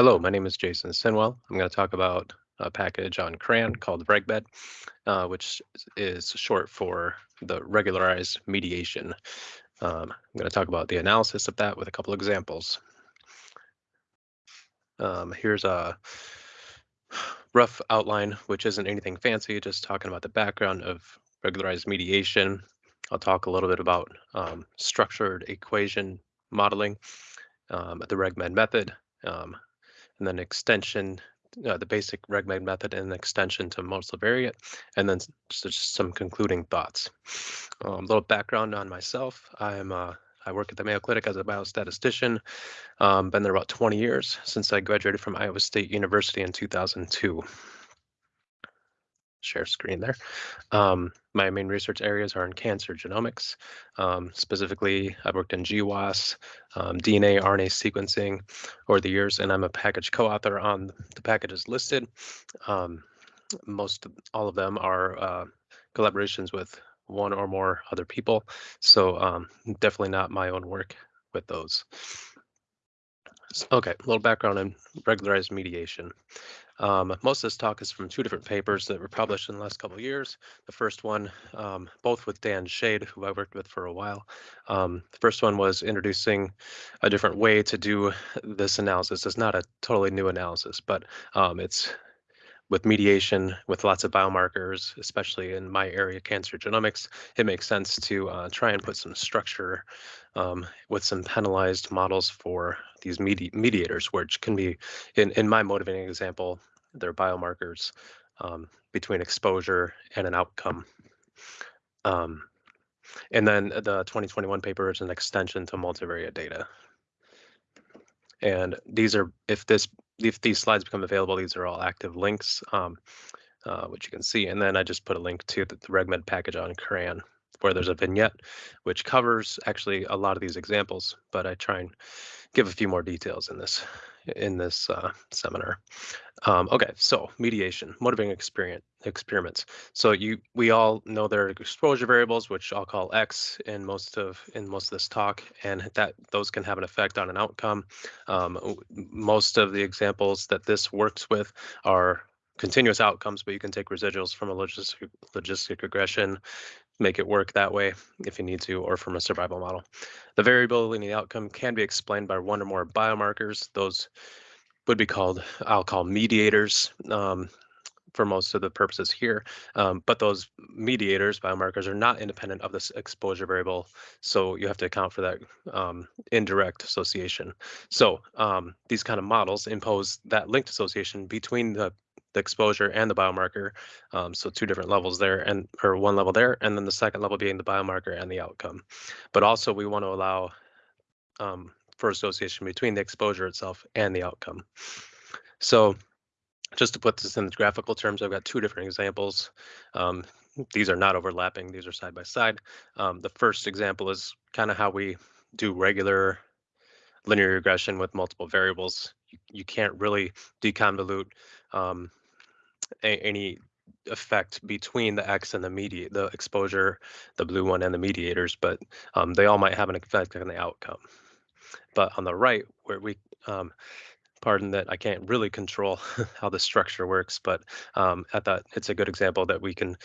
Hello, my name is Jason Sinnwell. I'm going to talk about a package on CRAN called RegMed, uh, which is short for the regularized mediation. Um, I'm going to talk about the analysis of that with a couple examples. Um, here's a rough outline, which isn't anything fancy, just talking about the background of regularized mediation. I'll talk a little bit about um, structured equation modeling, um, the RegMed method, um, and then extension, uh, the basic RegMed method and extension to multivariate, and then just, some concluding thoughts. A um, little background on myself. I'm uh, I work at the Mayo Clinic as a biostatistician. Um, been there about 20 years since I graduated from Iowa State University in 2002 share screen there. Um, my main research areas are in cancer genomics. Um, specifically, I've worked in GWAS, um, DNA, RNA sequencing over the years, and I'm a package co-author on the packages listed. Um, most, all of them are uh, collaborations with one or more other people, so um, definitely not my own work with those. Okay, a little background on regularized mediation. Um, most of this talk is from two different papers that were published in the last couple of years. The first one, um, both with Dan Schaid, who I worked with for a while. Um, the first one was introducing a different way to do this analysis. It's not a totally new analysis, but um, it's with mediation with lots of biomarkers, especially in my area, cancer genomics, it makes sense to uh, try and put some structure um, with some penalized models for these medi mediators, which can be, in, in my motivating example, they're biomarkers um, between exposure and an outcome. Um, and then the 2021 paper is an extension to multivariate data. And these are, if this, if these slides become available, these are all active links, um, uh, which you can see. And then I just put a link to the, the RegMed package on CRAN where there's a vignette, which covers actually a lot of these examples, but I try and give a few more details in this in this uh, seminar. Um, okay, so mediation, motivating experience, experiments. So you, we all know there are exposure variables, which I'll call X in most of in most of this talk, and that those can have an effect on an outcome. Um, most of the examples that this works with are continuous outcomes, but you can take residuals from a logistic, logistic regression make it work that way if you need to, or from a survival model. The variability in the outcome can be explained by one or more biomarkers. Those would be called, I'll call mediators um, for most of the purposes here. Um, but those mediators, biomarkers, are not independent of this exposure variable. So you have to account for that um, indirect association. So um, these kind of models impose that linked association between the the exposure and the biomarker. Um, so two different levels there and or one level there, and then the second level being the biomarker and the outcome. But also we want to allow um, for association between the exposure itself and the outcome. So just to put this in graphical terms, I've got two different examples. Um, these are not overlapping, these are side by side. Um, the first example is kind of how we do regular linear regression with multiple variables. You, you can't really deconvolute um, a, any effect between the X and the mediate, the exposure, the blue one and the mediators, but um, they all might have an effect on the outcome. But on the right, where we, um, pardon that I can't really control how the structure works, but um, at that, it's a good example that we can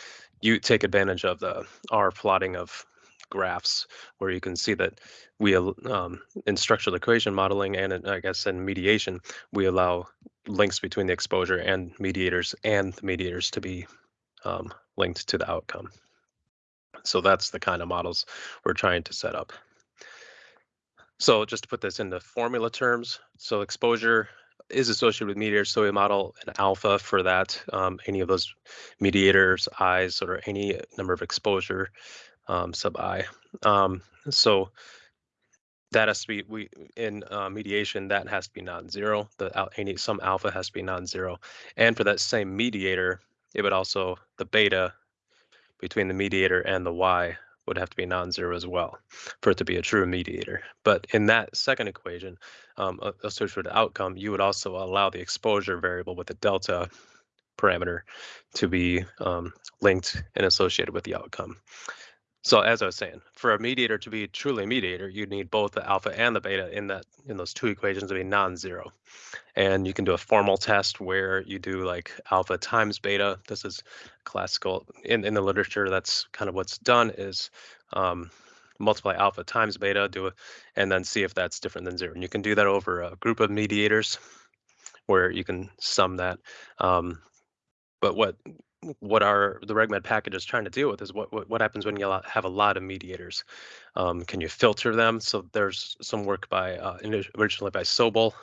you take advantage of the R plotting of graphs where you can see that we um, in structural equation modeling and in, I guess in mediation we allow links between the exposure and mediators and the mediators to be um, linked to the outcome. So that's the kind of models we're trying to set up. So just to put this into formula terms, so exposure is associated with mediators, so we model an alpha for that, um, any of those mediators, i's, or any number of exposure um, sub i. Um, so that has to be we in uh, mediation that has to be non-zero. The any some alpha has to be non-zero, and for that same mediator, it would also the beta between the mediator and the y would have to be non-zero as well for it to be a true mediator. But in that second equation, um, associated with outcome, you would also allow the exposure variable with the delta parameter to be um, linked and associated with the outcome. So as I was saying, for a mediator to be truly a mediator, you need both the alpha and the beta in that in those two equations to be non-zero. And you can do a formal test where you do like alpha times beta. This is classical in, in the literature. That's kind of what's done is um, multiply alpha times beta, do it, and then see if that's different than zero. And you can do that over a group of mediators where you can sum that. Um, but what what our the RegMed package is trying to deal with is what what, what happens when you have a lot of mediators. Um, can you filter them? So there's some work by uh, originally by Sobel,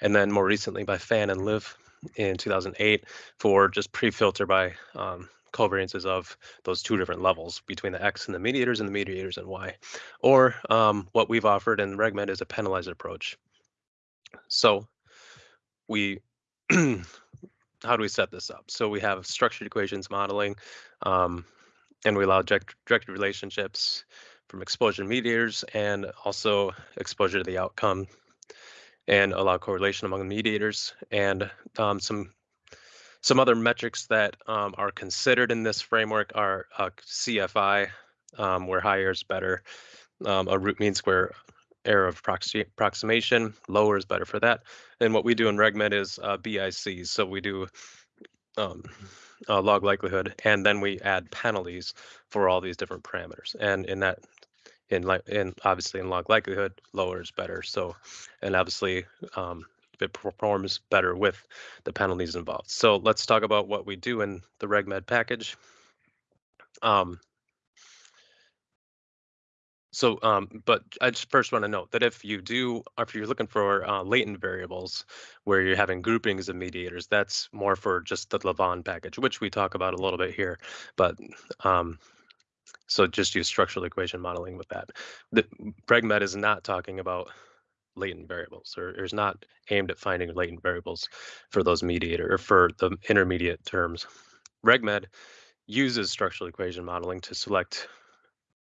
and then more recently by Fan and Lv in 2008 for just pre-filter by um, covariances of those two different levels between the X and the mediators and the mediators and Y. Or um, what we've offered in RegMed is a penalized approach. So we how do we set this up? So we have structured equations modeling, um, and we allow direct, directed relationships from exposure to mediators and also exposure to the outcome and allow correlation among the mediators and um, some some other metrics that um, are considered in this framework are uh, CFI, um, where higher is better, um, a root mean square error of approximation, lower is better for that. And what we do in RegMed is uh, BICs. So we do um, uh, log likelihood, and then we add penalties for all these different parameters. And in that, in like, in obviously in log likelihood, lower is better. So, and obviously, um, it performs better with the penalties involved. So let's talk about what we do in the RegMed package. Um, so, um, but I just first want to note that if you do, if you're looking for uh, latent variables where you're having groupings of mediators, that's more for just the lavaan package, which we talk about a little bit here. But um, so just use structural equation modeling with that. The RegMed is not talking about latent variables or, or is not aimed at finding latent variables for those mediator or for the intermediate terms. RegMed uses structural equation modeling to select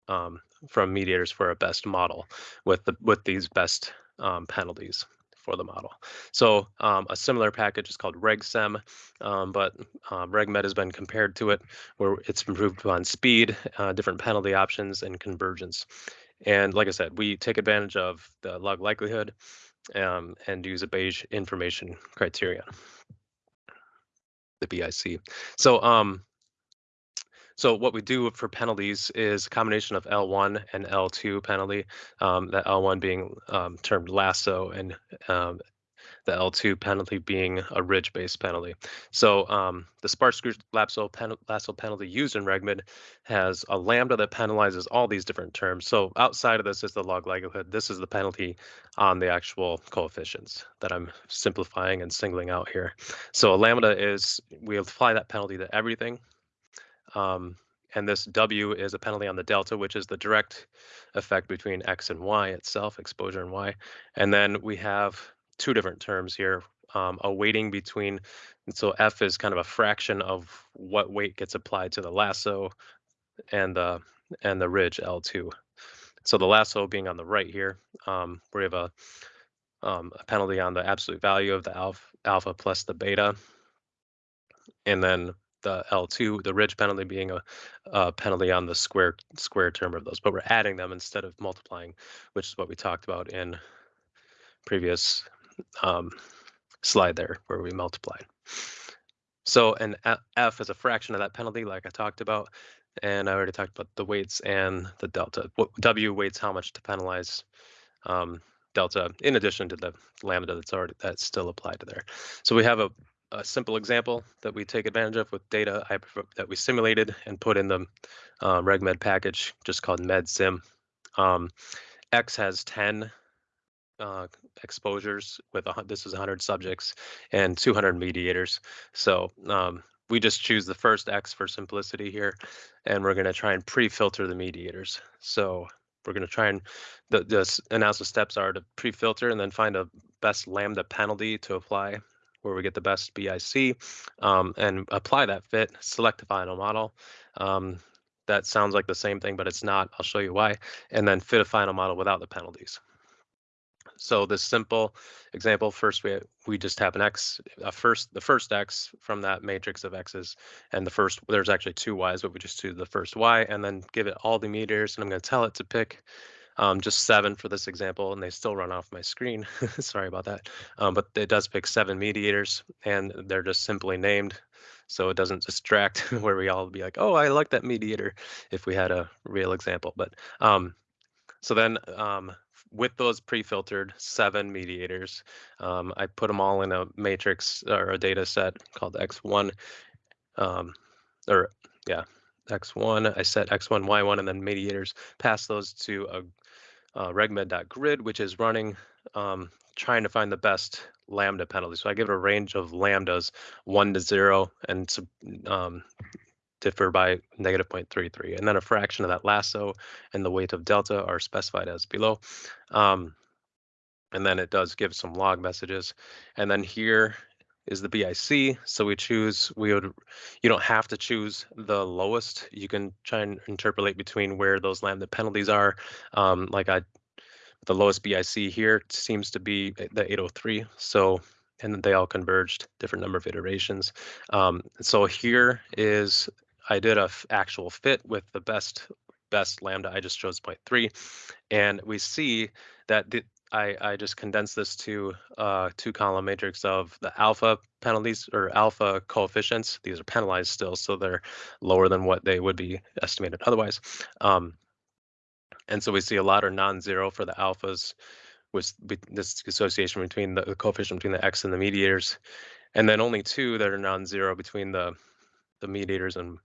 um, from mediators for a best model with the with these best um, penalties for the model. So um, a similar package is called RegSem, um, but um, RegMed has been compared to it where it's improved on speed, uh, different penalty options, and convergence. And like I said, we take advantage of the log likelihood um, and use a Bayes information criterion, the BIC. So um, so what we do for penalties is a combination of L1 and L2 penalty, um, the L1 being um, termed lasso and um, the L2 penalty being a ridge-based penalty. So um, the sparse group lasso, pen lasso penalty used in RegMed has a lambda that penalizes all these different terms. So outside of this is the log likelihood. This is the penalty on the actual coefficients that I'm simplifying and singling out here. So a lambda is, we apply that penalty to everything um, and this W is a penalty on the delta, which is the direct effect between X and Y itself, exposure and Y. And then we have two different terms here, um, a weighting between, so F is kind of a fraction of what weight gets applied to the lasso and the, and the ridge L2. So the lasso being on the right here, um, we have a, um, a penalty on the absolute value of the alpha, alpha plus the beta. And then the L2, the ridge penalty being a, a, penalty on the square square term of those, but we're adding them instead of multiplying, which is what we talked about in previous um, slide there where we multiplied. So an F is a fraction of that penalty, like I talked about, and I already talked about the weights and the delta. W weights how much to penalize um, delta, in addition to the lambda that's already that's still applied to there. So we have a a simple example that we take advantage of with data I, that we simulated and put in the uh, RegMed package, just called MedSim. Um, X has 10 uh, exposures with this is 100 subjects and 200 mediators. So um, we just choose the first X for simplicity here, and we're going to try and pre-filter the mediators. So we're going to try and the, the analysis steps are to pre-filter and then find a best lambda penalty to apply where we get the best BIC um, and apply that fit, select the final model. Um, that sounds like the same thing, but it's not. I'll show you why. And then fit a final model without the penalties. So this simple example, first we we just have an x, a first the first x from that matrix of x's, and the first there's actually two y's, but we just do the first y, and then give it all the meters, and I'm going to tell it to pick um, just seven for this example, and they still run off my screen. Sorry about that. Um, but it does pick seven mediators, and they're just simply named. So it doesn't distract where we all be like, oh, I like that mediator if we had a real example. But um, so then um, with those pre-filtered seven mediators, um, I put them all in a matrix or a data set called X1, um, or yeah, X1. I set X1, Y1, and then mediators, pass those to a uh, regmed.grid, which is running, um, trying to find the best lambda penalty. So I give it a range of lambdas, one to zero, and um, differ by negative 0.33. And then a fraction of that lasso and the weight of delta are specified as below. Um, and then it does give some log messages. And then here is the BIC. So we choose, we would, you don't have to choose the lowest. You can try and interpolate between where those lambda penalties are. Um, like I, the lowest BIC here seems to be the 803. So, and they all converged, different number of iterations. Um, so here is, I did a actual fit with the best best lambda. I just chose 0.3, and we see that the, I, I just condensed this to uh, two column matrix of the alpha penalties or alpha coefficients. These are penalized still, so they're lower than what they would be estimated otherwise. Um, and so we see a lot are non-zero for the alphas, which this association between the, the coefficient between the x and the mediators, and then only two that are non-zero between the the mediators and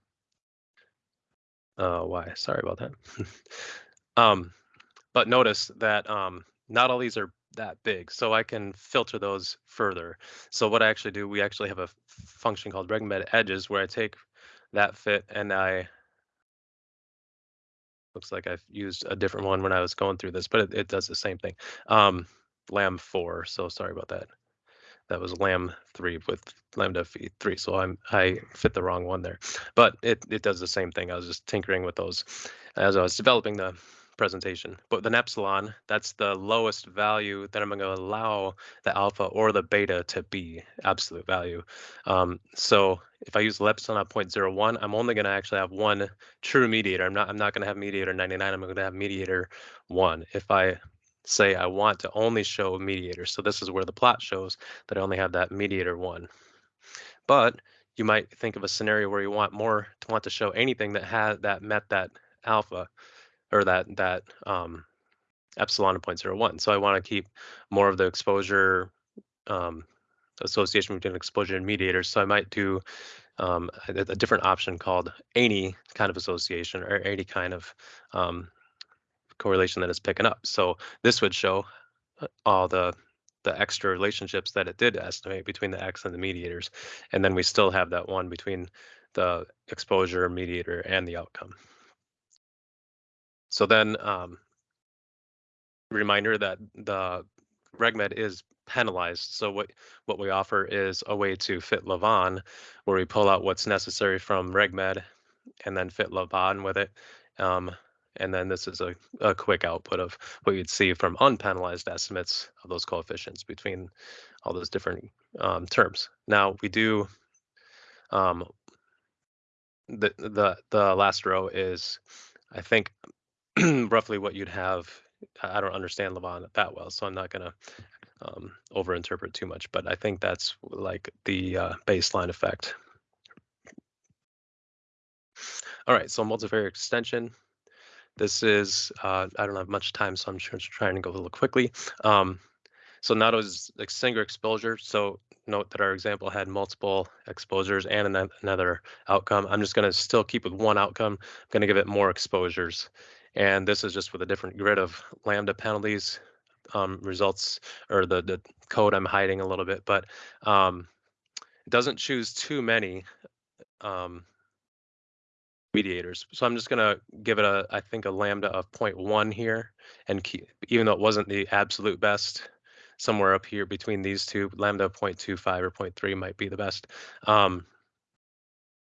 uh, y. Sorry about that. um, but notice that um, not all these are that big, so I can filter those further. So what I actually do, we actually have a function called regmed edges where I take that fit and I, looks like I've used a different one when I was going through this, but it, it does the same thing. Um, lam four, so sorry about that. That was lam three with lambda three, so I'm I fit the wrong one there, but it it does the same thing. I was just tinkering with those as I was developing the presentation. But an epsilon, that's the lowest value that I'm going to allow the alpha or the beta to be absolute value. Um, so if I use the epsilon at 0.01, I'm only going to actually have one true mediator. I'm not I'm not going to have mediator 99. I'm going to have mediator one. If I say I want to only show mediator, so this is where the plot shows that I only have that mediator one. But you might think of a scenario where you want more to want to show anything that had that met that alpha or that that um, epsilon of 0.01. So I want to keep more of the exposure um, association between exposure and mediators. So I might do um, a, a, different option called any kind of association or any kind of um, correlation that it's picking up. So this would show uh, all the the extra relationships that it did estimate between the X and the mediators. And then we still have that one between the exposure mediator and the outcome. So then, um, reminder that the RegMed is penalized. So what what we offer is a way to fit lavaan, where we pull out what's necessary from RegMed, and then fit lavaan with it. Um, and then this is a, a quick output of what you'd see from unpenalized estimates of those coefficients between all those different um, terms. Now we do um, the the the last row is I think roughly what you'd have. I don't understand lavaan that well, so I'm not to um, overinterpret too much, but I think that's like the uh, baseline effect. All right, so multivariate extension. This is, uh, I don't have much time, so I'm trying to go a little quickly. Um, so not as a single exposure. So note that our example had multiple exposures and another outcome. I'm just going to still keep with one outcome. I'm going to give it more exposures. And this is just with a different grid of lambda penalties um, results or the, the code I'm hiding a little bit, but um, it doesn't choose too many um, mediators. So I'm just gonna give it a, I think a lambda of 0.1 here. And keep, even though it wasn't the absolute best, somewhere up here between these two, lambda 0.25 or 0.3 might be the best. Um,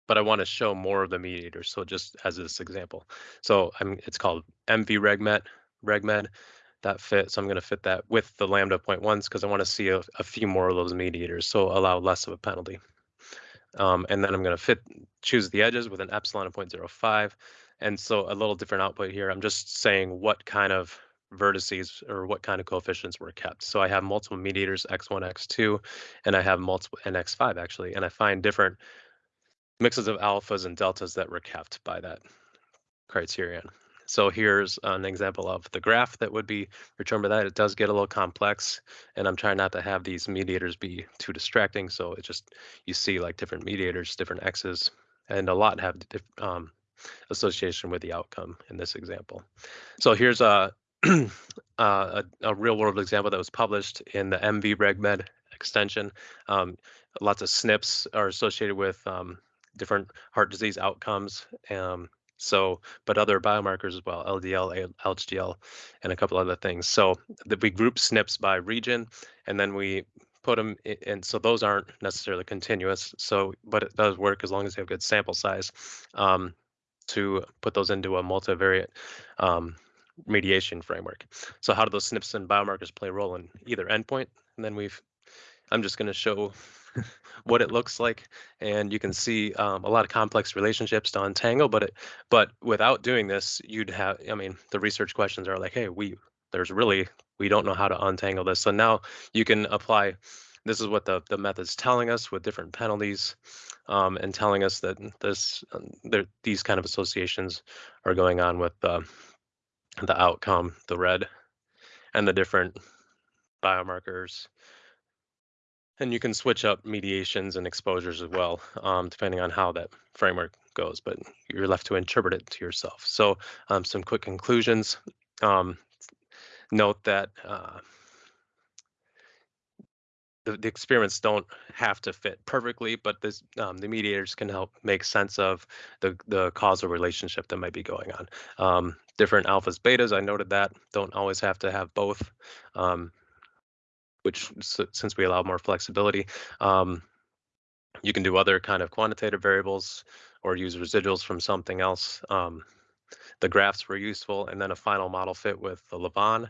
but I want to show more of the mediators. So just as this example, so I'm it's called MV regmed regmed. that fit. So I'm going to fit that with the lambda point ones because I want to see a, a, few more of those mediators, so allow less of a penalty. Um, and then I'm going to fit choose the edges with an epsilon of 0.05. And so a little different output here. I'm just saying what kind of vertices or what kind of coefficients were kept. So I have multiple mediators x1, x2, and I have multiple and x5 actually, and I find different mixes of alphas and deltas that were kept by that criterion. So here's an example of the graph that would be returned by that. It does get a little complex, and I'm trying not to have these mediators be too distracting. So it just, you see like different mediators, different x's, and a lot have um, association with the outcome in this example. So here's a, uh, a, a, real world example that was published in the MV-RegMed extension. Um, lots of SNPs are associated with um, different heart disease outcomes. Um, so, but other biomarkers as well, LDL, LHDL, and a couple other things. So that we group SNPs by region, and then we put them in, and so those aren't necessarily continuous. So, but it does work as long as you have good sample size um, to put those into a multivariate um, mediation framework. So how do those SNPs and biomarkers play a role in either endpoint? And then we've, I'm just going to show what it looks like, and you can see um, a lot of complex relationships to untangle. But it, but without doing this, you'd have. I mean, the research questions are like, hey, we there's really we don't know how to untangle this. So now you can apply. This is what the the method's telling us with different penalties, um, and telling us that this um, there, these kind of associations are going on with uh, the outcome, the red, and the different biomarkers and you can switch up mediations and exposures as well, um, depending on how that framework goes, but you're left to interpret it to yourself. So um, some quick conclusions. Um, note that uh, the, the, experiments don't have to fit perfectly, but this, um, the mediators can help make sense of the, the causal relationship that might be going on. Um, different alphas, betas, I noted that, don't always have to have both. Which since we allow more flexibility, um, you can do other kind of quantitative variables or use residuals from something else. Um, the graphs were useful, and then a final model fit with the Lavaan.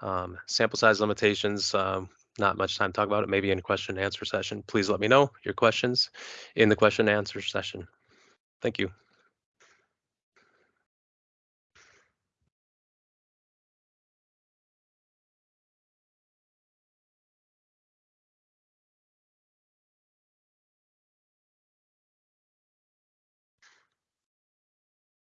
Um, sample size limitations, um, not much time to talk about it, maybe in a question and answer session. Please let me know your questions in the question and answer session. Thank you.